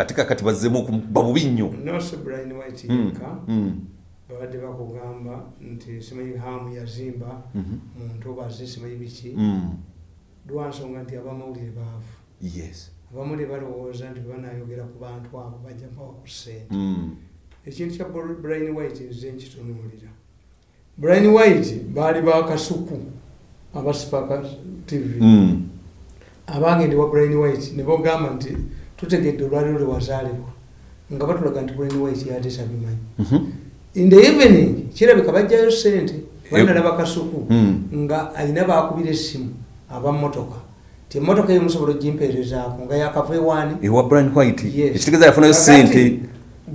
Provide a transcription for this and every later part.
ate kakati bazzemu babubi nnyo babadde bakugamba nti simanyi hamu yazimba mhm, mu ntobazi simanyi biki? Mm. lwansonga nti abamawulire baavu. Yes. Abamawulire balowooza nti banayogera ku bantu abo bajja bawa ku ssente Mm, ekintu kya Br- brian white nze nkitunuulira. Brian white baali bakasuku abasipaka tv mm. abagenda ewa brian white ne bagamba nti tutegedde olwaliro lwe wazaalibwa nga batulaga nti brian white yateesa bimanyi Mhm. in the evening kirabika bajjayo sente banalaba kasuku Mm. nga alina bakubira essimu abamotoka ti emotoka eyo musobola ogimpeerezaako nga yakava ewaani ewa brian white. Ekitegeeza yafunayo sente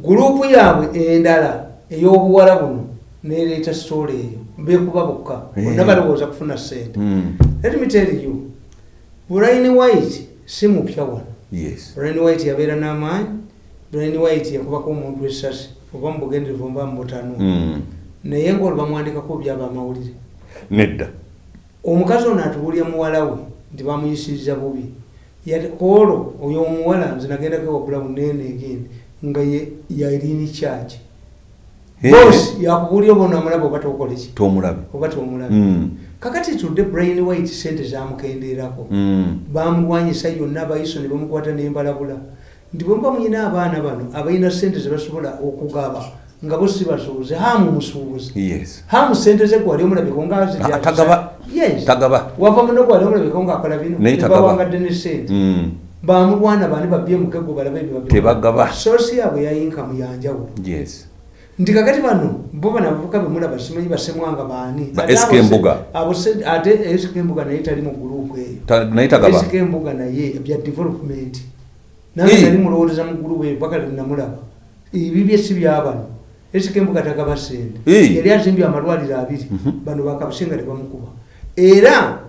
gurupu yaabwe endala ey'obuwala buno nereeta sitoola eyo bekuba bokka. Bonna balowooza kufuna sente Mm, let me tell you brian white si mupya wano brian white yabeera n'amaanyi brian white yakubako omuntu essasi oba mu bugenderevu mba mu butano Mm. naye ngaolwo bamwandikako byaba amawulire nedda. Omukazi ono atuwulya muwala we nti bamuyisiriza bubi. Olwo oyo omuwala nze nagendako ewagula munene egende nga yalini kyaki Eh, bos yakubulya oba onamulaba oba tokola ki? Tomulabe. Oba tomulaba Mm, kakati tudde brian white sente zamukenderako mm. bamulwanyisa yonna abayiso ne bamukwata nembalabula nti bwemuba muyina abaana bano abalina sente zebasobola okugaba nga bo si basuubuzi hamu musuubuzi yes. Hamu sente ze gwali omulabiko Ah, tagaba. yes. Tagaba. Wava muno gwali omulabiko ngaakola bino. Naye tagaba. bawangadde ne sente. Mm, bamulwana bani babye mukego balabe Tebagaba. sosi yaabwe yayinkamu yanjawulo yes nti kakati bano bo bano abavuka bemulaba simanyi basemwanga baani? Ba Ate SK abo se- Mbuga. abo se- ate sk mbuga naye tali mu gurupu eyo. Ta- naye naye bya development. Eh. nali mulowooza mu gurupu eyo paka linamulaba ebibye si byabano sk mbuga tagaba sente yali azimbye amalwaliro abiri. Mhm. bano bakabusinga ne bamukuba. Era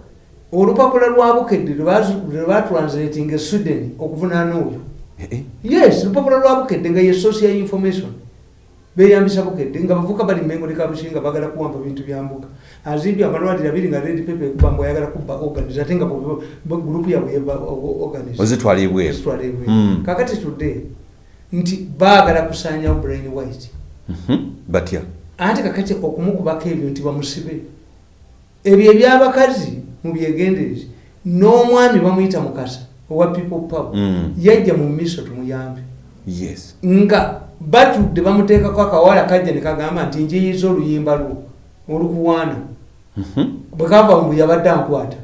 olupapula lwa bukedde lwe bazu- lwe batranslatinga e sweden okuvunaana oyo. Eh, eh. yes lupapula lwa bukedde nga ye ya information beyambisa bukedde nga bavuka bali mengo ne kabusinga bagala kuwamba bintu bya mbuga azimbye amalwaliro abiri nga red paper ekuba mbu ayagala kubba organize ate nga gurupu yabwe yeba organize. Ozitwala ebweru Zitwala ebweru. Mm. kakati tudde nti baagala kusanyawo brain white. Mhm. batya? Anti kakati okumukubako ebyo nti bamusibe. Ebyo ebyabakazi mu byegenderezi n'omwami bamuyita mukasa owa people power. Mm. yajja mu miso tumuyambe. Nga batudde bamuteekako akawala kajja ne kagamba nti njiyiza oluyimba lwo olukuwaana Mhm. bwe kava mbu yabadde ankwata.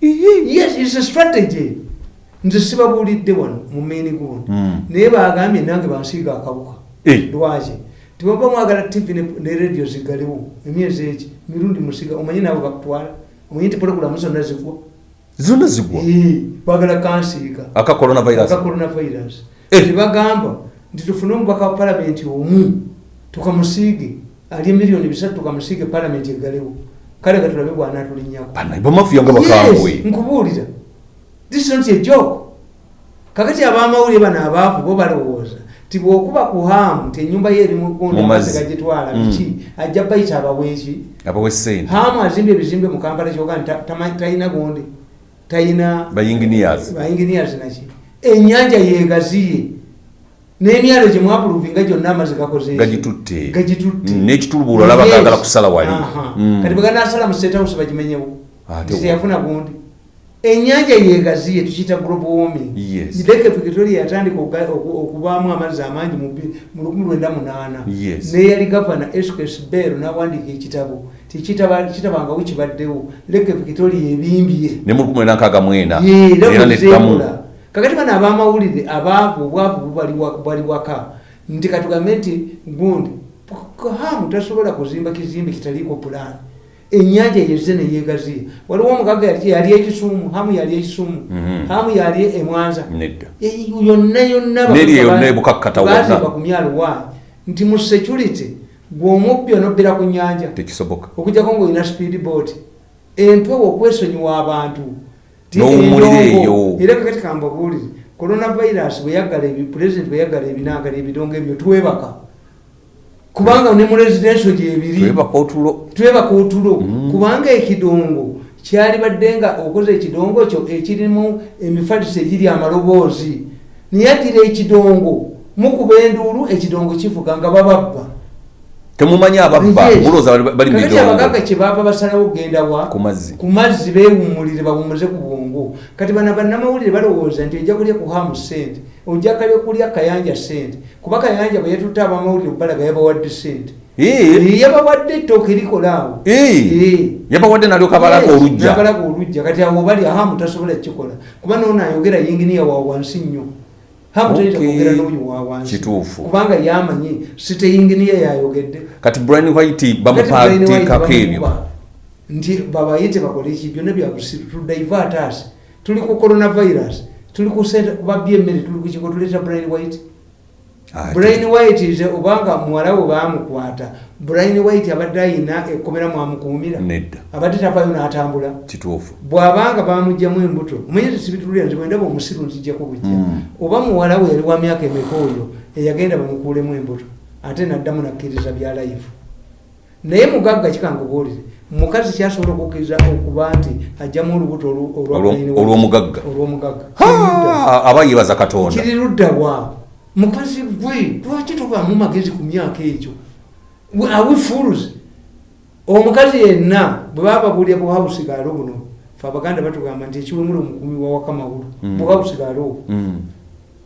Yes is a strategy. Nze sibabuulidde wano mu maini guno. Mm. naye bagambye nange bansiiga akabuka Eh. lwaki tibaba mwagala tv ne- radio zigalewo emyezi eki mirundi musiga omanyi nabo bakutwala? Omanyi nti pologulamu zonna zigwa? Zonna zigwa? Bagala kansiiga. Aka coronavirus. Aka coronavirus. Eh. tebagamba nti tufune omubaka wa palamenti omu tukamusiige. Ali emiliyoni bisatu tukamusiige palamenti egalewo. Kale nga bakambwe. Yes, nkubuulira. This is not a joke. Kakati abamawulire bano abaavu bo balowooza ti bwokuba ku hamu ti enyumba ye erimu Mu gonda mazzi. mazzi. gagitwala Mm. biki? Ajja bayita abaweeki hamu azimba ebizimbe mu kampala kyoga nti talina gonde talina bainginias naki? Enyanja yegaziye n'emyalo gye mwapuluvinga gyonna amazzi gakoze eki? gagitutte. Gagitutte. Mm, n'ekitulubulo olaba gagala kusala wali. Mm. kati bweganasala mu state house bagimenyewo. Teyafuna gundi. Enyanja yegaziye tukiyita global warming leke victoria yatandika okubaamu amazzi amangi mu bi- mu 1898 Yes. neyali gavana esques bell nawandiika ekitabo. Tikitaba- kitabangawo kibaddewo leke victoria ebimbye. Ne mu lukumi nankaaga mwena era era nettamu bwezebula kakati bano abamawulire abaavu obwavu bali wa- bali waka nti katugambe nti gundi hamu tasobola kuzimba kizimbe kitaliiko pulaani. Enyanja yeze neyegaziye waliwo omukaga yali ekisumu hamu yali ekisumu Mhm. hamu yali emwanza. Yonna yonna N'eri yonna ebukakkata wonna. bazimba ku myalo waayi nti mu security gweomubbi onobbera ku nyanja okujjako ngaolina speed boat empewo okwesonyiwa abantu N'owummulira eyo. era kakati kambabuulire coronavirus bweyaggala ebi- president bweyaggala ebinangala ebidongo ebyo twebaka. Kubanga ne mu residential gyebiri twebaka otulo. Mm. kubanga ekidongo kyali badde nga okoze ekidongo kyo ekirimu emifaliso egiri amaloboozi. Naye addira ekidongo mukuba enduulu ekidongo kivuga nga bababba temumanyi ababba mulowooza bali mu kakati abagagga midongo kyebaava basalawo kugenda wa? Ku mazzi. Ku mazzi beewummulire bawummuze ku bwongo. Kati bana bannamawulire balowooza nti ojja kulya kuhamu sente ojja kalya kulya kayanja sente kuba kayanja bwe yatutta abamawulire okubalaga yabawadde sente yabawadde ettooke likolaawo eh, yabawadde nalyo kabalaga olujja. nabalaga olujja. Kati awo bali hamu tasobola kikola kuba noona ayogera yinginiya wa wansi nnyo Kituufu. kubanga yamanyi site yinginiya yayogedde kati brian white bamupatikako ebyo nti babayite bakole eki byonna byabusiru tudaivatasi tuli ku coronavirus tuli kubabya emmere tuli kukiko tuleeta brian white Ate. brian white nze obanga muwala we bamukwata. Brian white abadde ayina ekkomera mwamukuumira. Nedda. Abadde tavayo n'atambula. Kituufu. Bw'abanga bamugjamu embuto muyinza sibitulira nti bwendaba omusiru nzijjako bujja Mm. oba muwala we yali wa myaka emeka oyo eyagenda bamukuulemu embuto ate naddamu nakkiriza bya live naye mugagga kikanga obuwulire mukazi kyasobola okukkiriza okuba nti ajjamu olubuto olw'omugagga. olw'omugagga. Kiridda. Ha, aba yeebaza katonda. Kiri ludda bwawe mukazi gwe lwaki tobaamu magezi ku myaka egyo We- are we fools? Omukazi yenna bwe baba bulya buhawusigaalo buno fe abaganda batugamba nti ekiwemula omukumi wa wakamawulu Mm. buhawusigaalo obwo. Mm,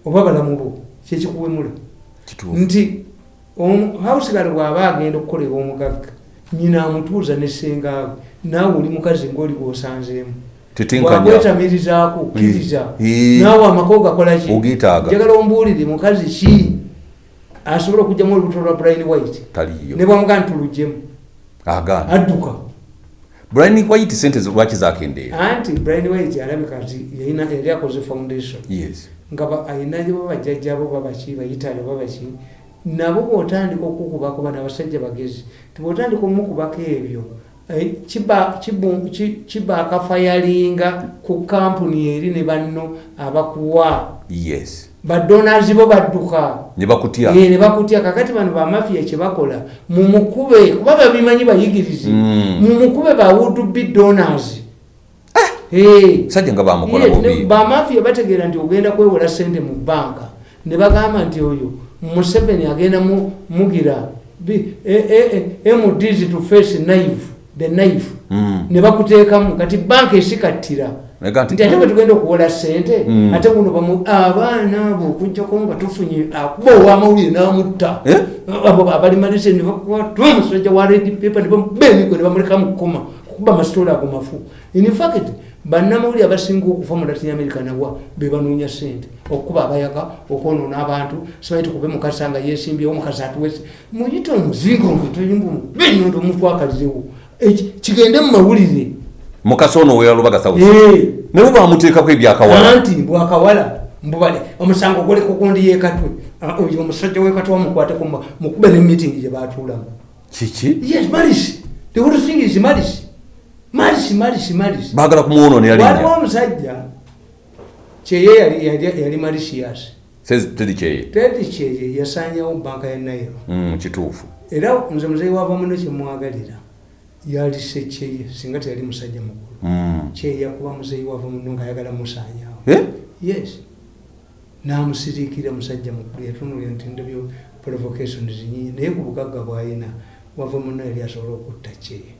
oba balamu bwo kyekikuwemula nti hawusigalo bw'aba agenda okukolera omugagga nyina amutuuza ne sengaawe naawe oli mukazi ngaoli gwosanzeemu tetinkanya bwagwetamirizaako kkiriza Eh. naawe amako gakolaki Ogeetaaga. njagala ombuulire mukazi ki? Asobola okugjamu olubuto lwa brian white? Taliyo. Ne bwamugaa nti tulugjemu adduka. Brian white sente lwaki zakendeera anti brian white alabika nti yali akoze foundation. Nga ba- ayinayo babajjajjabo babaki bayitale babaki nabo bwotandika okukubako bano abasajja bagezi tibwotandika omukubako ebyo kiba- kiba akafayalinga ku kampuni eri ne banno abakuwa. Badonazi bo badduka. Ne bakutya. Eh, kakati bano bamafiya kyebakola mumukube kuba babimanyi bayigirizi Mm. mumukube bawudubi donors. Eh. sajja nga bamukola bubi. bamafiya bategeera nti ogenda kwewola sente mu banka ne bagamba nti oyo museveni agenda mu- mugira bi- mds to face knife the knife. Ne bakuteekamu. Kati banka esikattira. Nti- ate bwe tugenda okuwola sente Mm. ate guno bamu abaana abo okujjako nga tufunye akuba owamawulire n'amutta. Eh? abo abalimalise ne bakwata omusajja wa red paper ne bamuba emiko ne bamuleka mu kkoma kuba amasitoola ago mafu. In fact bannamawulire abasinga okufa mu latin america nawa be banoonya sente okukuba abayaga okwonoona abantu simanyi tukube mukasa nga yesimbyewo mukasa atuwese muyite omuzinga omutoyimbubenyondo omutwakalizewo Eki- kigende mu mawulire. Mukasa ono weyalubaga south bo bamuteekako ebyakawala. Anti bwakawala mbubale omusango goleka ogundi yekatwe oyo omusajja wekatwe wamukwateko mu- mukube ne meeting gye batuulamu kiki? Yes malisi the whole thing is malisi malisi malisi malisi baagala kumwononera waliwo linnya omusajja kyeye yali- malisias teri kyeye tedi kyeye yasanyawo banka ya nairo. Mm, kituufu. Era nze muzeyi wava muno kyemwagalira yalise kyeye singa teyali musajja mukulu. Kyeye yakuba muzeyi wava muno ngaayagala musanyawo Eh? yes. Namusiriikira musajja mukulu yatunulira nti ndabyo provocations nyinyi naye ku bugagga bwayina wava muno yali asobola okutta kyeye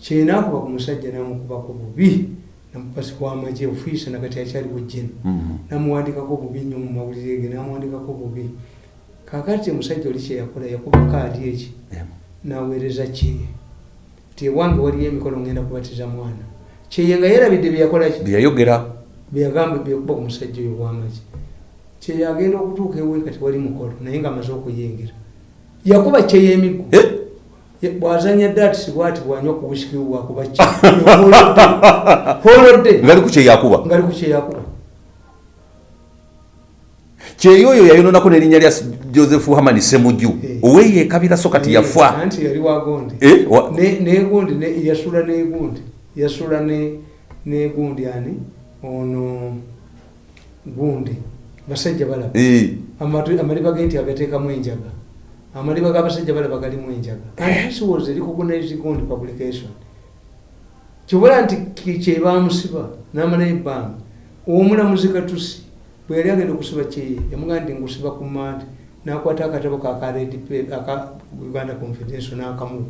kyeye nakuba ku musajja namukubako bubi namupasi wamaje ofiisa nakati akyaliwo jeni Mm. namuwandikako bubi nnyo mu mawulire ge namuwandikako bubi. Kakati omusajja oli kyeyakola yakuba kaadi eki? Em. naweereza kyeye ti ewange waliyo emikolo ngenda kubatiza mwana. Kyeye nga yerabidde byeyakola ki? Byeyayogera byagamba byekuba ku musajja oyo wamaki kyeyagenda okutuuka ewe kati wali mukolo naye nga amaze okuyingira. Yakuba kyeyemiggo Eh? Ye- bwazanya datisi bwati bwanywa ku wisiki wakuba ki? Holodde ngali ku kyeyakuba ngali ku kyeyakuba kyeyo oyo yayononako n'erinnya lya joseph hamani semuju Eh. oweyeekabira so kati yafa. anti yali wagondi Eh, wa- Ne- negundi ne- yasula negundi yasula ne- negundi ani? Ono gundi. Basajja balaba. Eh. Amaliba genti agateekamu enjaga. Amaliba g'abasajja balaba galimu enjaga. Antisiwozi eri kugunaizi gundi publication. Kyobola nti kyebamusiba n'amalayo ebbanga omulamuzi katusi bwe yali agenda okusiba kyeye yamugaa nti ngusiba ku mandi nakwata akatabo kakaredp aka uganda confidential n'akamu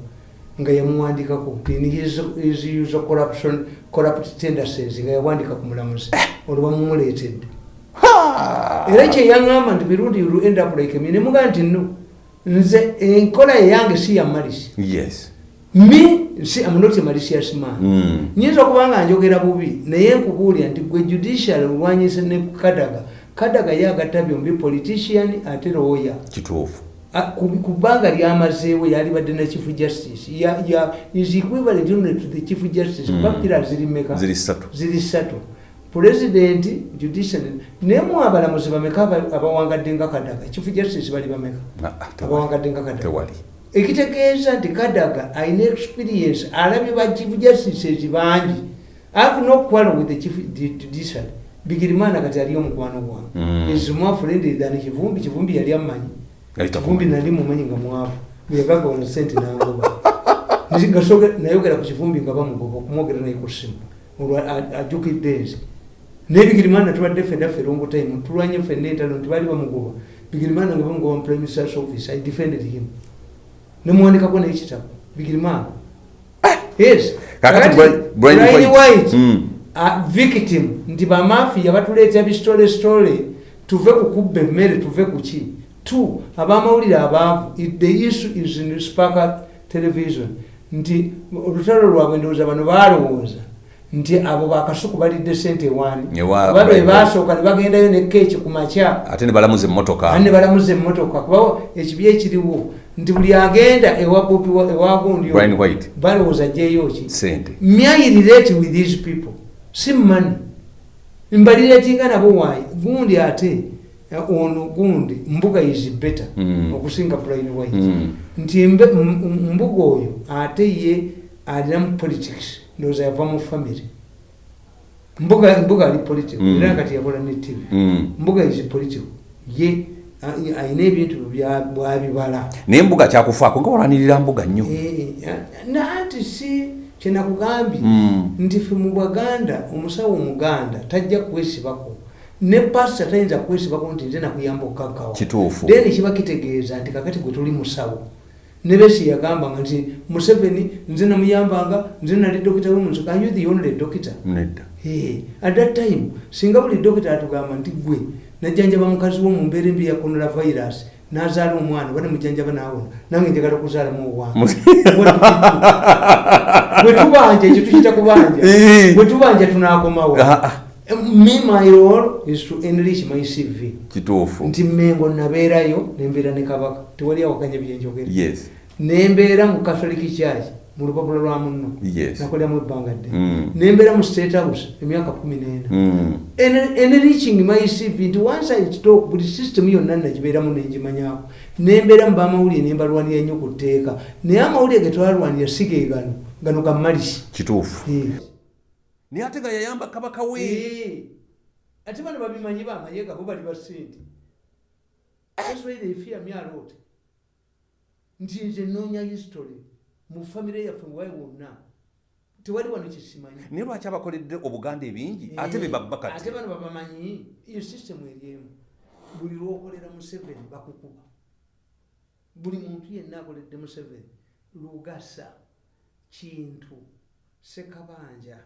nga yamuwandikako. In his, use of corruption corrupt tendencies nga yawandika ku mulamuzi. Olwo bamumuleetedde. Era kyeyaŋŋamba nti birundi you end up like me nemugaa nti no nze enkola eyange si ya malisi yes. Me si am not a malicious man. Mm. nyinza okuba nga njogera bubi naye nkubuulira nti gwe judicial olwanyise ne kadaga kadaga ye agatta byombi politician ate lawyer. Kituufu. Ku bbanga lyamazeewo yalibadde ne chief justice. Is equivalent only to the chief justice. Kuba Mm. pira ziri ssatu. Ziri ssatu. President judicial naye mu abalamuzi bameka aba- abawangadde nga kadaga? Chief justice bali bameka? Abawangadde nga kadaga? Ekitegeeza nti kadaga alina experience alabye ba chief justices bangi. Have no quarrel with the chief ju- judiciary bigirimana kati ali omukwano gwange Mm. friendly than kivumbi kivumbi yali Yali kivumbi nali mumanyi nga mwavu bweyagagawona sente nangoba nayogera ku kivumbi nga bamugoba okumwogera naye ku simu. Olwo ajjukidde nze. Naye bigirimana tubadde fenna ffe long time tulwanye fenna entalo nti bali bamugoba. Bigirimana nga bamugoba mu prime minister's office i defended him. Nemuwandikako nekitabo. Bigirimana. Yes. Kakati Kakati, Brian- Brian Brian White. Victim nti bamafiya batuleeta bistole stole tuve ku kubba emmere tuve ku ki two abamawulire abaavu. The issue is in sparker television. Nti olutalo lwabwe ndowooza bano balowooza nti abo bakasuku balidde sente ewaani. Ewa- oba be basooka ne bagendayo ne keeki ku makya. Ate ne balamuza emmotoka. Ane balamuza emmotoka. Kuba ekibi ekiriwo. Nti buli agenda ewa bobi wa- ewa gundi oyo, Brian White. balowooza jjeyo ki? Sente myayirelate with these people si mani mbaliretinga nabo waayi gundi ate eh, ono gundi mbuga is better Mm. okusinga Brian White Mm. nti mbuga oyo ate ye alina mu politics ndowooza yava mu family mbuga mbuga ali political Mm. era kati yakola ne tv Mm. mbuga is political ye a- alina ebintu bwabibala naye mbuga kyakufaako nga walanirira mbuga nnyo. Eh, nanti si kyenakugambye Mm. nti fe mu baganda omusawo omuganda tajja kwesibako ne pasita tayinza kwesibako nti nze nakuyamba okukakkawa. Kituufu. then kiba kitegeeza nti kakati gwe tuli musawo ne besi yagambanga nti museveni nze namuyambanga nze nali dokita wemunsi are you the only doctor? Nedda. At that time singa buli dokita atugamba nti gwe najjanjaba mukazi wo mu mbeera embi ya coronavirus nazaala omwana oba nemujjanjaba nawona nange njagala okuzaalamu owange bwe tubanja ekyo tukita kubanja Eh. bwe tubanja tunakomawo. Me my role is to enrich my cv kituufu. Nti mengo nabeerayo nembeera ne kabaka. Tewali awakanya byenjogera nembeera mu catholic church mu lupapula lwa Yes. nakoleramu ebbanga ddene. Mm. nembeera mu state house emyaka kumi n'ena. Mm. En- enriching my cv nti once i talk buli system yonna nagibeeramu nengimanyaako. Nembeera mu bamawulire nembalwanira nnyo ku tteeka. Naye amawulire ge twalwanira si ge gano. Gano gamalisi kituufu. Naye ate nga yayamba kabaka we. Ate bano babimanyi bamayega bo bali basente aswaire efiyami aloote nti nze noonya history mu famire yaffe muwayi wonna. Tewali wano kisimanyi naye lwaki abakoledde obuganda ebingi? Ate be babba ate bano babamanyi iyo sisitemu eryemu buli lwokolera museveni bakukuba. Buli muntu yenna akoledde museveni lugasa kintu sekabanja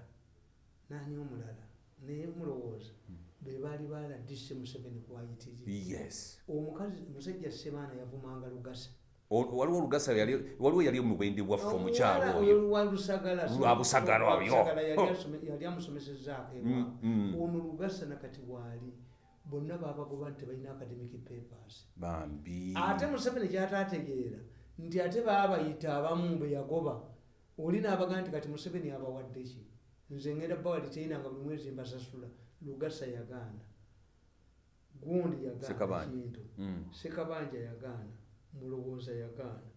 nani omulala naye mulowooza be baali baladise museveni kwayitirira yes. Omukazi musajja semaana yavumanga lugasa waliwo olugasa yali- waliwo yali omubwendi bwaffe omukyalo oyo. wa lusagala Lwa Busagala oyo. Busagala yali asome- yali amusomesezaako ono lugasa nakati waali bonna babagoba nti balina academic papers. Bambi. Ate museveni kyataategeera nti ate baabayita abamu be yagoba oli n'abaga nti kati museveni abawadde ki? Nze ngenda bawali teyinanga buli mwezi mbasasula lugasa yagaana. Gundi yagaana kintu. Mm. sekabanja yagaana mulowooza yagaana.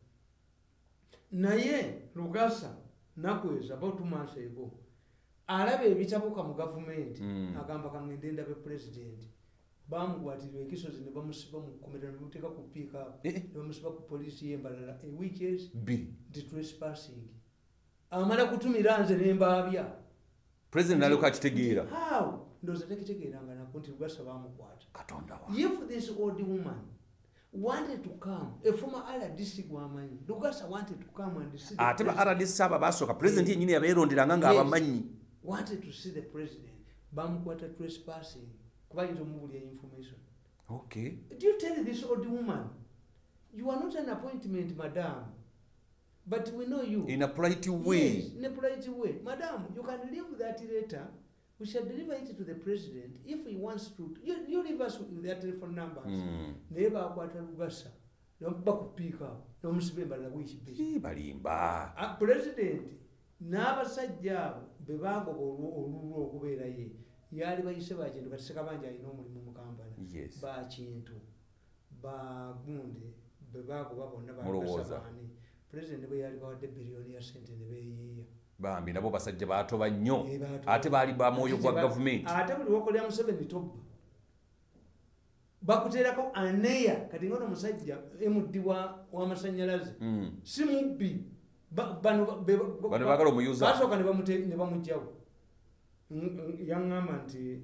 Naye lugasa nakweza about two months ago alaba ebitabuka mu gavumenti Mm. agamba kangende ndabe pulezidenti bamukwatirwa ekisozi ne bamusiba mu kkomera ne bamuteeka ku piika Eh, ne bamusiba ku poliisi y'embalala ewiches bbiri nti trespassing. Amala kutumira nze ne mbaabya. Pulezidenti nalyoka akitegeera. How? Ndowooza takitegeeranga nako nti lugasa bamukwata katonda wa if this old woman wanted to come. A former rdc gwamanyi. Lugasa wanted to come and see ate ba rdc aba basooka pulezidenti yenyini yabeeronderanga ng'abamanyi wanted to see the president. Bamukwata trespassing. Kuba yinza omubulya information. Okay. Do you tell this old woman? You are not an appointment madam. But we know you. In a polite way. Yes, in a polite way. Madam you can leave that letter we shall deliver it to the president if he wants to. You, you leave us with their telephone numbers naye bakwata lugasa nomuba kupiika nomusiba embala wikibi Ii, balimba. Pulezidenti n'abasajja abo be bagoba olwo- olulwo okubeera ye yali bayise bakintu kati sekabanja alina omulimu mu kampala. Yes. bakintu bagunde be bagoba bonna Mulowooza. baani pulezidenti bwe yali bawadde biliyoni ya sente ne beeyiiya bambi nabo basajja batoba nnyo. Eh, ate baali ba mwoyo gwa gavumenti. ate buli wakolera museveni tobba. Bakuteerako aneya kati ngono omusajja wa- w'amasanyalaze Mm. si mubbi. Ba- bano ba- be- ba- Bano baagala omuyuza. basooka ne bamugjawo yaŋŋamba nti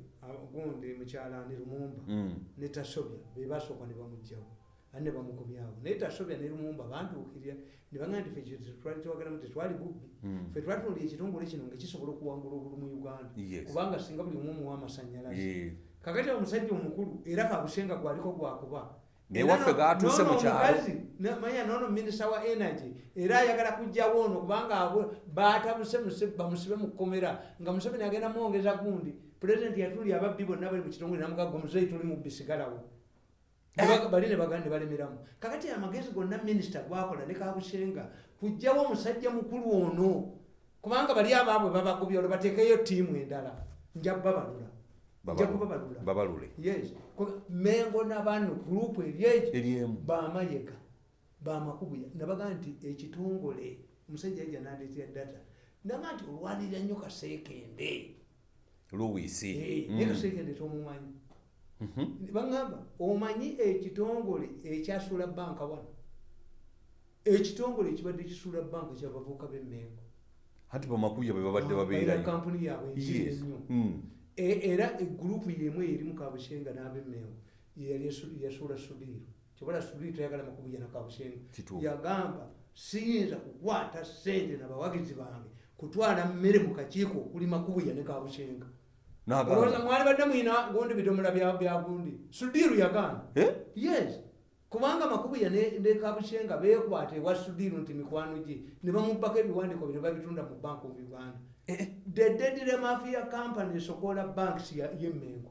gundi mukyalani lumumba. Mm. ne tasobya be basooka ne bamugjawo ate ne bamukomyawo naye tasobya ne lumumba bantuukirira ne baŋaa nti fe kye twali twagalamu tetwali bubbi Mm. fe twatunuulira ekitongole kino nga kisobola okuwangula obulu mu uganda. Kubanga singa buli omu amasanyalaze Yeah. kakati omusajja omukulu era kabusenga gwaliko gwakuba Naye waffe gaatuuse mu kyalo. manya nono minisita wa energy era ayagala kujjawo ono kubanga abo batabuse bamusibe mu kkomera nga museveni agenda mwongeza gundi. Pulezidenti yatuli ababbi bonna bali mu kitongole namugaga omuzeyi tuli mu bisigalawo bali ne baganda balemeramu kakati amagezi gonna minisita gwakola ne kabusenga kujjawo omusajja mukulu ono. Kubanga bali abaabwe babagobya olwo bateekeyo ttiimu endala. Nja babalula. Babalule. Mengo nabano gurupu eryeki Eryemu. bamayega bamakubuya nabaga nti ekitongole omusajja yajja nandetera data naga nti olwanirira nnyo kaseekende. Luwiisi Eh, Mm. naye kaseekende tomumanyi Mhm. baŋŋamba omanyi ekitongole ekyasuula banka wano? Ekitongole ekibadde kisuula banka kyabavuuka b'emmengo. Anti bamakuya bwe babadde Balina babeerayo kampuni yaabwe ennyo. Mm. E- era egurupu yemu erimu kabushenga n'abemmewo yeyali yasu- yasuula subiiru kyobola subiiru tayagala makubuya na kabushenga Kituufu. yagamba siyinza kukwata sente nabawagizi bange kutwala mmere mu kakiiko okuli makubuya ne kabushenga N'agamba. olowooza mwali badde mwina gundi bidomola bya gundi. Sudiiru yagaana Eh? yes. Kubanga makubuya ne kabushenga beekwata ewa sudiiru nti mikwano gye. Ne bamubbako ebiwandiiko bye babitunda mu bank of uganda. Eh, the deadly mafia company sokola banks ya yemengo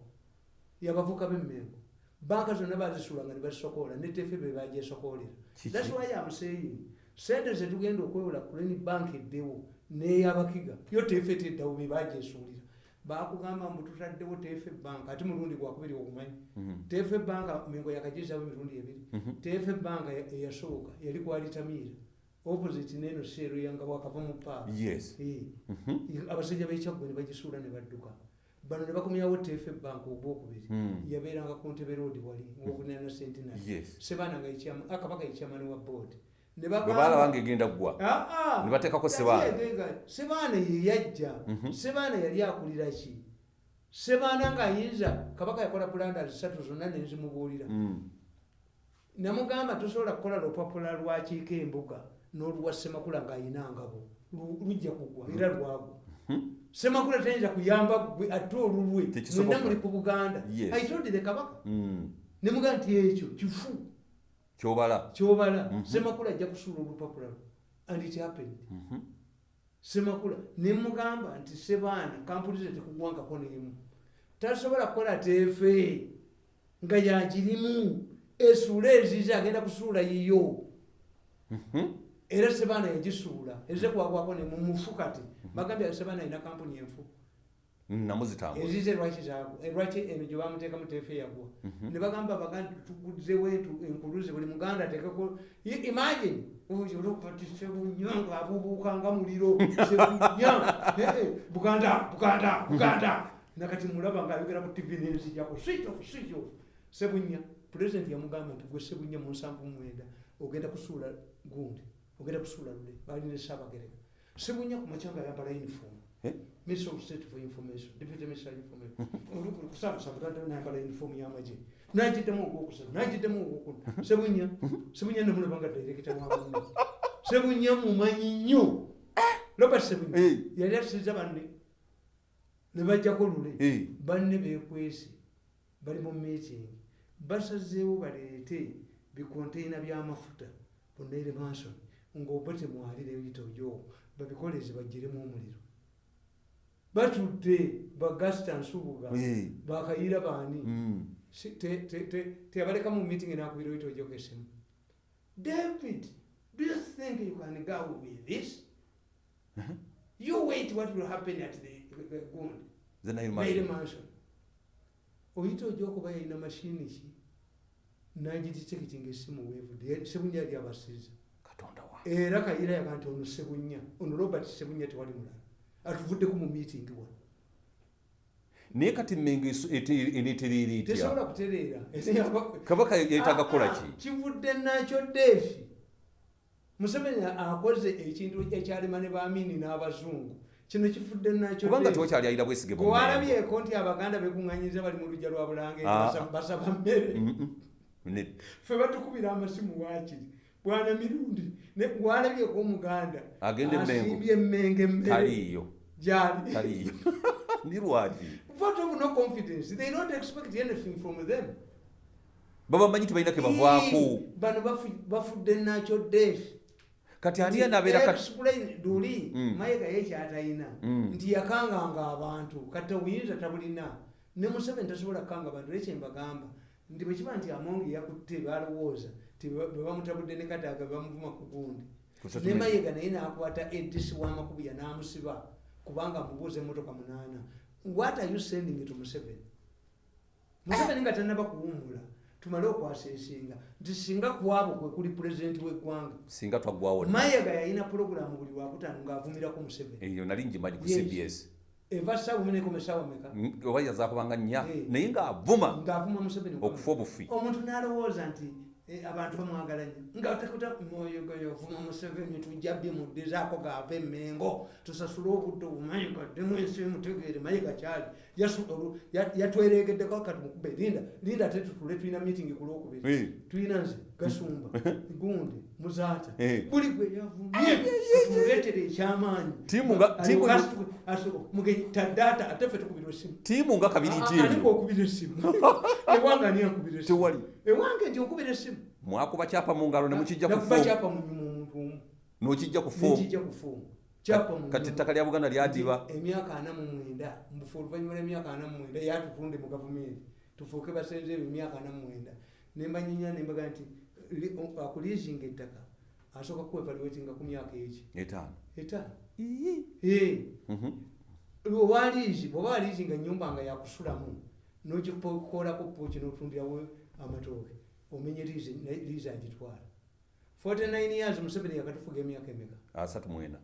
yabavuka b'emmengo banka zonna bazisulanga ne bazisokola ne tefe be bagyesokolera thats why am saying sente zetugenda okwewola kuleni bank eddewo neyabakiga. Yo tefe teddawo be bagyesuulira bakugamba mbu tutaddewo tefe bank ate mulundi gwakubiri okumanyi Mhm. tefe bank mengo yakagizabo emirundi ebiri Mhm. tefe bank ya- eyasooka yali kwalitamiira opposite neno seero yanga wakava mu paaka. Mhm. abasajja b'ekyaggwe ne bagisuula ne badduka bano ne bakomyawo tefe bank ogwokubiri Mm. yabeeranga ku ntebe road wali okunana sentinary Yes. sebaana nga yekyama- akabaka yekyamani wa board ne bwe baalabanga egenda ggwa Ah, ah. Ne bateekako Sebaana. Yateeka- sebaana ye yajja Mhm. sebaana yali akulira ki sebaana ng'ayinza kabaka yakola pulanda zisatu zonna nenzimubuulira Mm. namugamba tosobola kukola lupapula lwakiika embuga n'oluwa semakula ng'ayina ngabo Lu- lujja kugwa era lwagwa semakula tayinza kuyamba gwe ate olulwe mwena muli ku buganda Yes. aitondere kabaka Mm. nemugamba nti ekyo kifu kyobala. Kyobala. Mhm. semakula ajja kusuula olupapula and it happened. Mhm. semakula nemugamba nti sebaana kampuni ze tekugwangako n'emu. Tasobola kukola teefe nga yakirimu esuula ezize agenda kusuula yiyo. Mhm. era sebaana yagisuula. Ezize kwagwako nemumufu kati. Bagambye sebaana alina kampuni enfu namuzitambula. Ezize lwaki zaagwa lwaki eno gye bamuteekamu teefe yagwa ne bagamba baganda tuguzewo etu- enkuluze buli muganda atekeko I- imagine. Olokatisebunya ngaabubuukanga muliro sebunya buganda buganda buganda. Nakati mulaba ngaayogera ku tv nenzijako switch off switch off. Sebunya pulezidenti yamugamba nti gwe sebunya mu nsanvu mwenda ogenda kusuula gundi ogenda kusuula lule balina esaabagereka sebunya ku makyanga ayambala uniform. Eh? Minister of state for information. Deputy minister of information. Kusaasamutanayambala uniform yamaje nagiddemu ogwokusatu nagiddemu ogwokuna sebunya sebunya nemulabanga director wamunne sebunya mumanyi nnyo robert sebunya Eh. yali asiriza banne nebajjako lule Eh. banne bekwese bali mu meeting. Basazeewo baleete bikonteyina byamafuta bonaire manson ngaoba temwalire bitojo babikoleze bagiremu omuliro batudde bagasita nsubuga. Bakayira baani? Mm. Te- teyabaleka mu meeting nakubira bitojo kesimu david do you think you can go with this? You wait what will happen at the, gund The Nile Mansion. oyita ojja okuba yalina mashini ki? Nagiticekitinga esimu weevudde sebunya yali wa era kayira yaga nti ono sebunya ono robert sebunya tewali mulala atuvuddeko mu meeting wano. Naye kati mmengo eneeterera etya tesobola kutereera. Kabaka yeetaaga kukola ki? Kivudde nakyo deefi museveni akoze ekintu ekyalima ne bamini n'abazungu. Kino kivudde nakyo kubanga Deefi. tewakyali bwesige gwewalabyeko nti abaganda bekuŋŋanyiza bali mu lujja lwa bulange Ah. basa- basaba mmere. Mm-mm. Ne- fe batukubira amasimu wakiri bwana mirundi gwalabyeko omuganda asimbye emmenge emmere gyali ndi lwaki vote of no confidence? They don't expect anything from them. Baba manyi tebalina ke bavaako bano bafu- bafudde nakyo defi kati ani anabeera duli. Mm. mayiga yekyatalina Mm. nti yakanganga abantu. Kati obuyinza tabulina ne museveni tasobola kukanga abantu lekyembagamba nti bwekiba nti amongi yakutte balowooza ti bwe bwe bamutabudde ne kataaga bamuvuma ku gundi. Ne mayiga naye nakwata edisi wamakubiya n'amusiba kubanga amubuuza emotoka munaana. What are you sending to museveni? Museveni nga tanaba kuwumula tumale okwaseesinga nti singa kwabo kwe kuli pulezidenti w'eggwanga singa twaggwawo mayiga yalina pulogulamu buli lwakutaano ng'avumirako museveni. Eyo nali ngimanyi ku cbs eva saawa meneko esaawa meka. Oba yazakubanga nnya naye ng'avuma. Ng'avuma museveni okufa obufi. Omuntu n'alowooza nti abantu bamwagala nnyo. Nga tekuta mwoyo gayovuma museveni tujja bimudizaako gaava emmengo tusasule obudde obumayiga ddemu ensi emutegeere mayiga kyali yatweregeddeko kati mukube linda linda ate tutule tulina meeting ku lwokubiri. Tulina nze gasumba gundi muzaata. Eh. buli gwe yavumye tuleetere ekyamaanyi. Tiimu tiimu- mugenyi taddaata ate ffe tukubira essimu tiimu nga kabiriiti aliko eyo okubira essimu ewange ani ankubira essimu? Tewali. Ewange nti okubira essimu? Mwakuba kyapa mu ngalo ne mukijja ku foomu. n'okijja ku foomu kati ettaka lya buganda lyadiba emyaka ana mu mwenda mbufe oluvannyuma lw'emyaka ana mu mwenda yatutunde mu gavumenti. Tufuuke basenze ebyo emyaka ana mu mwenda. Nembanyinya nembaga nti akuliizinga ettaka asooka kwevaluatinga ku myaka eki etaano. Etaano. Ii. Eh, Mhm. owaliizi bwoba waliizinga nyumba nga yakusulamu nogikoolako pooki notundirawo amatooke omenye liizi agitwala. 49 years museveni yakatufuga emyaka emeka? Asatu mwena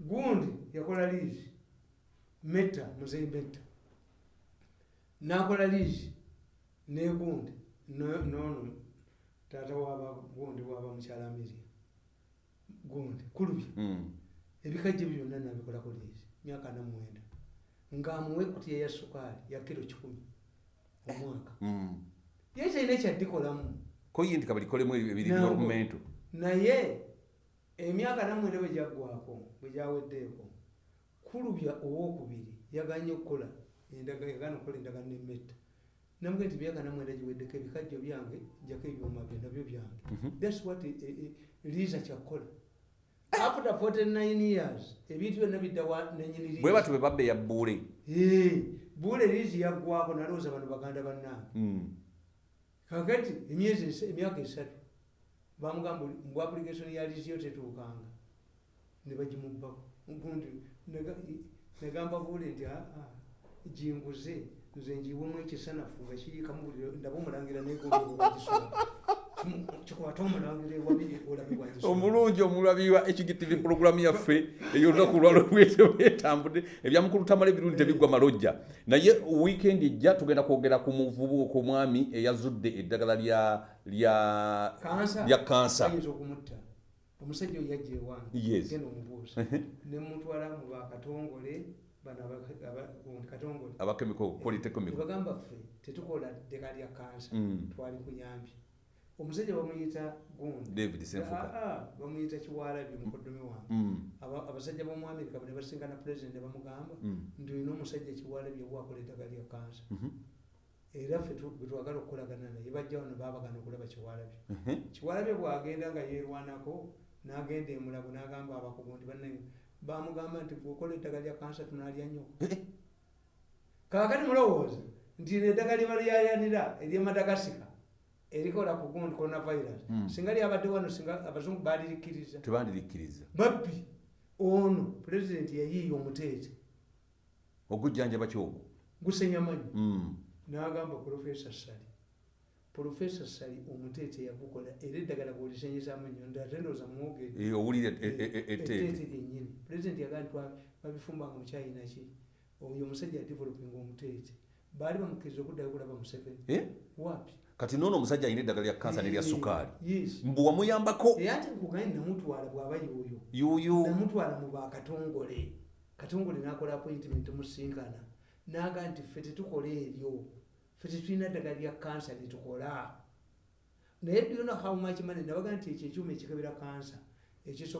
gundi yakola liizi metta muzeyi metta nakola liizi negundi no- nono taata waba gundi waba mukyala miria gundi kulubya Mm. ebikajjo ebyo byonna nabikolako liizi myaka ana mwenda ngaamuwa ekutiya ya sukaali ya kiro kikumi omwaka. Mm. ye kyalina kyaddikolamu ko ye nti kabalikolemu ebiri Nangu. byolumento naye emyaka namwenda bwe gyaggwako bwe gyaweddeeko kulubya owokubiri yaganye okukola endaga- yagaana okukola endagano nemmetta namuge nti myaka namwenda giweddeko ebikajjo byange njako ebyuma bye nabyo byange. Thats what eh, eh, liiza kyakukola after 49 years ebintu byonna biddawa nanyini bwe batyo bwe babba eyabbuule Eh, buule liizi yaggwako nalowooza bano baganda bannange. Mm. kakati emyezi emyaka esatu bamugamba mbu application ya liizi yo tetuukanga ne bagimubbako gundi negamba buule nti aa jinguze nze njiwemu ekisanafu nga buli ndaba omulangira kikwate omulangira ewabiri olabe bwagisola omulungi omulabirwa ekigitv puroguramu yaffe eyolunaku lwalwetambudde ebyamukulu tamala ebirundi tebiggwa malojja. Naye wiikendi ejja tugenda kwogera ku muvubu ku mwami eyazudde eddagala lya lya kansa. omusajja oyo yajja ewange. Genda omubuuza nemutwala mu bakatongole bano aba- aba- gundi katongole abakemiko quality chemical nebagamba ffe tetukola ddeka lya kansa Mm. twali kuyambye omusajja bamuyita gundi david senfuka Ah, ah, kiwalabi mukoddomi wange Mm. Aba- abasajja bomu amerika bwe basinkana pulezidenti ne bamugamba Mm. nti olina omusajja kiwalabi obwakola eddagala lya kansa Mhm. era ffe tu- bwe twagala okukolagana naye bajja wano baabagana okulaba kiwalabi Mhm. kiwalabi bwagenda nga yeerwanako n'agenda emulago n'agamba abakugu nti bannange bamugamba nti bweokola eddagala lya kansa tunaalya nnyo. Kaakati mulowooza nti neddagala lyebalyayanira eryemadagasika erikola ku gundi coronavirus Mm. singa lyabadde wano singa abazungu balirikkiriza tebandirikkiriza babbi ono pulezidenti yayiiya omuteete. Ogujjanjaba kyogwo gusenyamanyi Mm. n'agamba profesa sali profesa sali omuteete yagukola era eddagala bwolisenyezaamu nnyo ndatendooza mwogere. Eh, owulira e- e- e- etteete etteete lyennyini pulezidenti yagaa nti babifumbanga mukyayina ki? Oyo omusajja yadevelopinga omuteete baali bamukkiriza okuddayo okulaba museveni. Eh? wapi? Kati noono omusajja alina eddagala lya kansa nerya sukaali mbu wamuyambako? Era ati nkuganye namutwala bw'aba yoyo yuuyu. Namutwala mu bakatongole katongole. Nakola appointment musinkana naga nti ffe tetukola eryo ffe tetulina ddagala lya kansa lyetukola naye do you know how much money? Nabaga nti ekyo ekyuma ekikebera kansa ekisooka